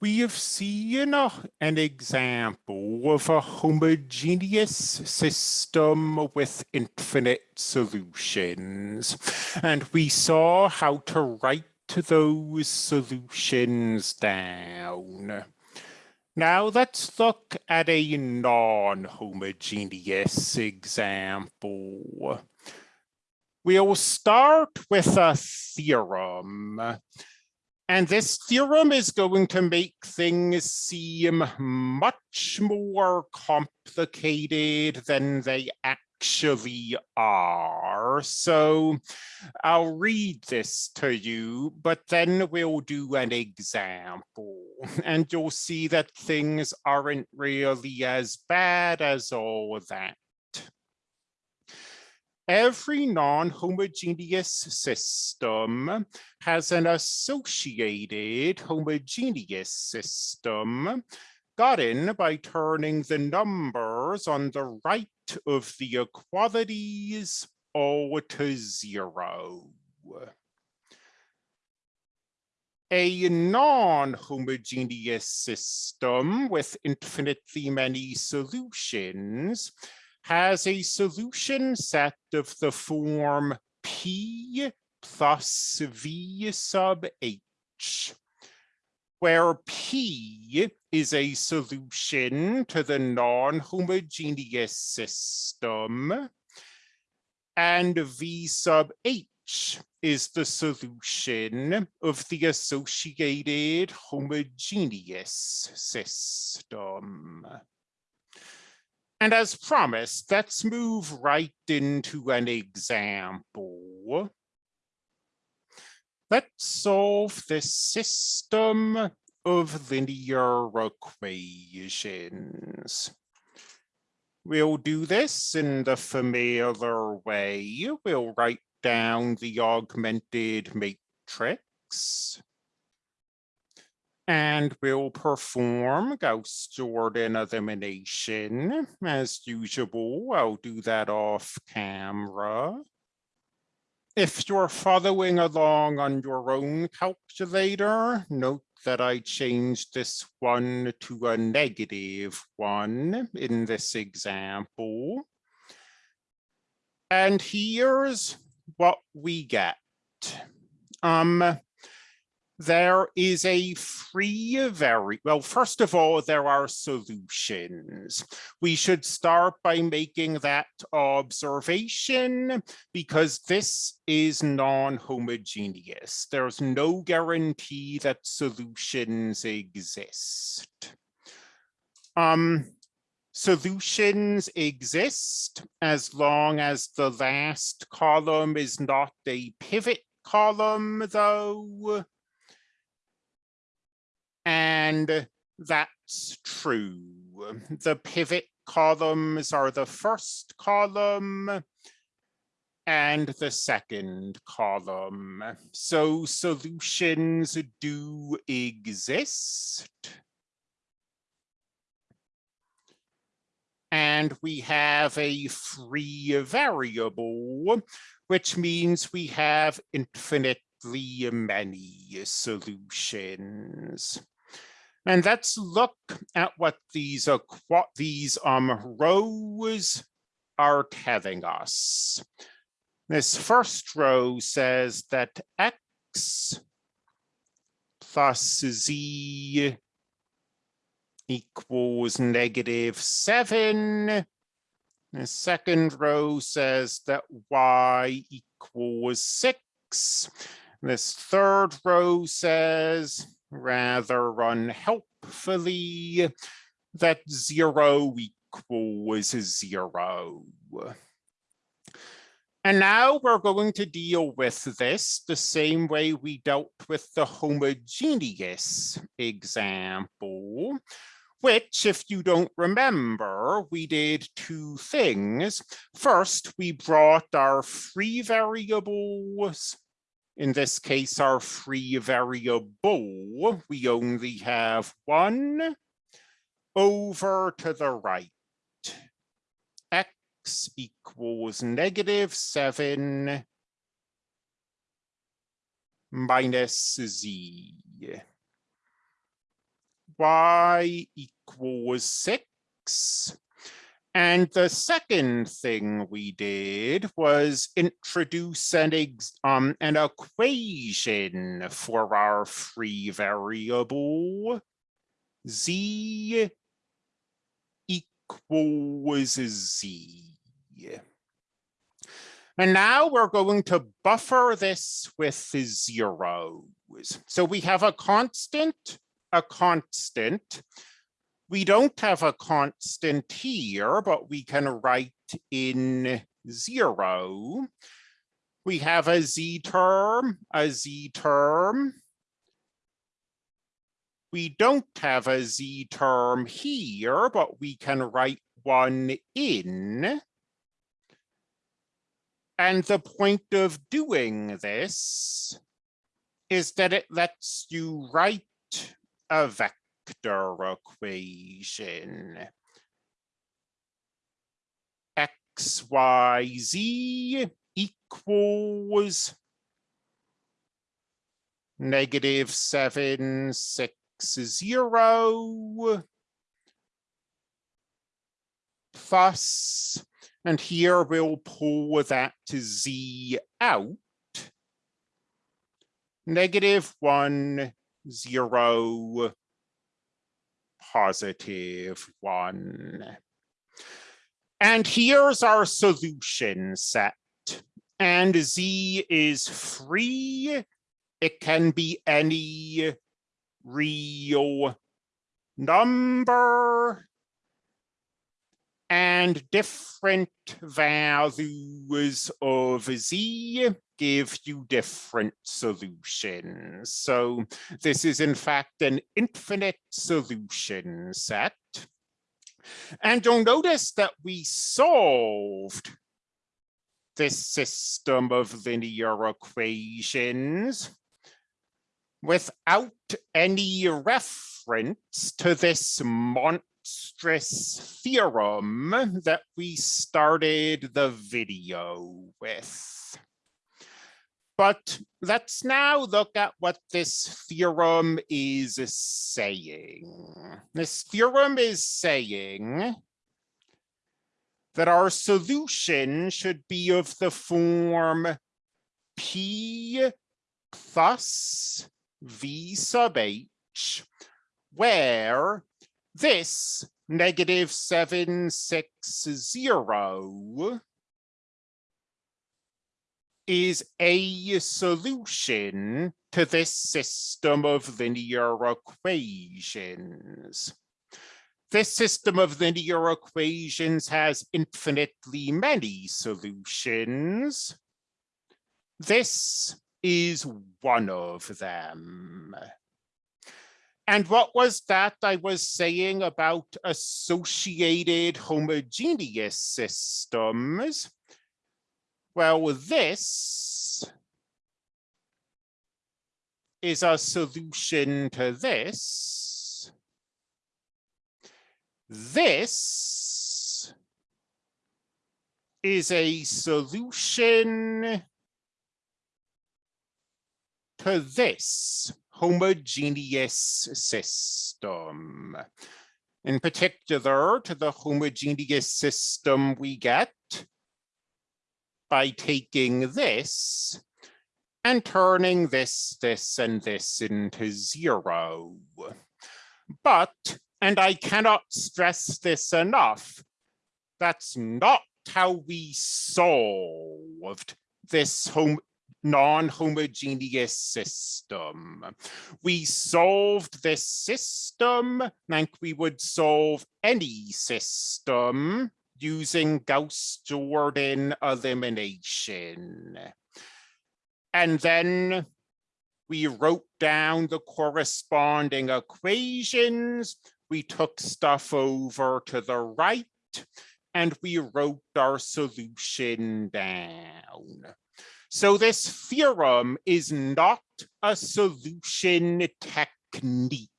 We have seen an example of a homogeneous system with infinite solutions, and we saw how to write those solutions down. Now let's look at a non-homogeneous example. We'll start with a theorem and this theorem is going to make things seem much more complicated than they actually are. So I'll read this to you, but then we'll do an example and you'll see that things aren't really as bad as all that every non-homogeneous system has an associated homogeneous system gotten by turning the numbers on the right of the equalities all to zero. A non-homogeneous system with infinitely many solutions has a solution set of the form P plus V sub H, where P is a solution to the non-homogeneous system, and V sub H is the solution of the associated homogeneous system. And as promised, let's move right into an example. Let's solve this system of linear equations. We'll do this in the familiar way. We'll write down the augmented matrix and we'll perform Gauss-Jordan elimination. As usual, I'll do that off camera. If you're following along on your own calculator, note that I changed this one to a negative one in this example. And here's what we get. Um, there is a free very well first of all there are solutions. We should start by making that observation because this is non-homogeneous. There's no guarantee that solutions exist. Um solutions exist as long as the last column is not a pivot column though and that's true. The pivot columns are the first column and the second column. So solutions do exist. And we have a free variable, which means we have infinitely many solutions. And let's look at what these uh, these um rows are telling us. This first row says that x plus z equals negative seven. The second row says that y equals six. This third row says rather unhelpfully that zero equals zero. And now we're going to deal with this the same way we dealt with the homogeneous example, which, if you don't remember, we did two things. First, we brought our free variables in this case, our free variable, we only have one over to the right. X equals negative seven minus Z. y equals six. And the second thing we did was introduce an, um, an equation for our free variable z equals z. And now we're going to buffer this with zeros. So we have a constant, a constant. We don't have a constant here, but we can write in zero. We have a z term, a z term. We don't have a z term here, but we can write one in. And the point of doing this is that it lets you write a vector equation. X, Y, Z equals negative seven, six, zero plus and here we'll pull that to z out. Negative one, zero, positive one. And here's our solution set. And z is free. It can be any real number and different values of z give you different solutions. So this is in fact an infinite solution set. And you'll notice that we solved this system of linear equations without any reference to this monstrous theorem that we started the video with. But let's now look at what this theorem is saying. This theorem is saying that our solution should be of the form P plus V sub H, where this negative seven, six, zero is a solution to this system of linear equations. This system of linear equations has infinitely many solutions. This is one of them. And what was that I was saying about associated homogeneous systems? Well, this is a solution to this. This is a solution to this homogeneous system. In particular, to the homogeneous system we get by taking this and turning this, this, and this into zero. But, and I cannot stress this enough, that's not how we solved this home non-homogeneous system. We solved this system like we would solve any system using Gauss-Jordan elimination. And then we wrote down the corresponding equations. We took stuff over to the right and we wrote our solution down. So this theorem is not a solution technique.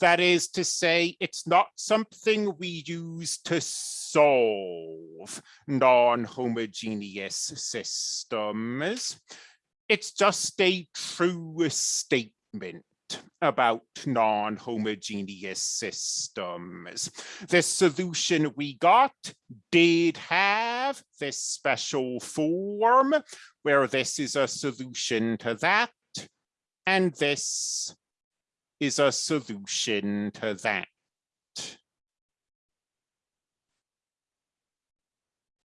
That is to say, it's not something we use to solve non-homogeneous systems. It's just a true statement. about non-homogeneous systems. This solution we got did have this special form where this is a solution to that, and this is a solution to that.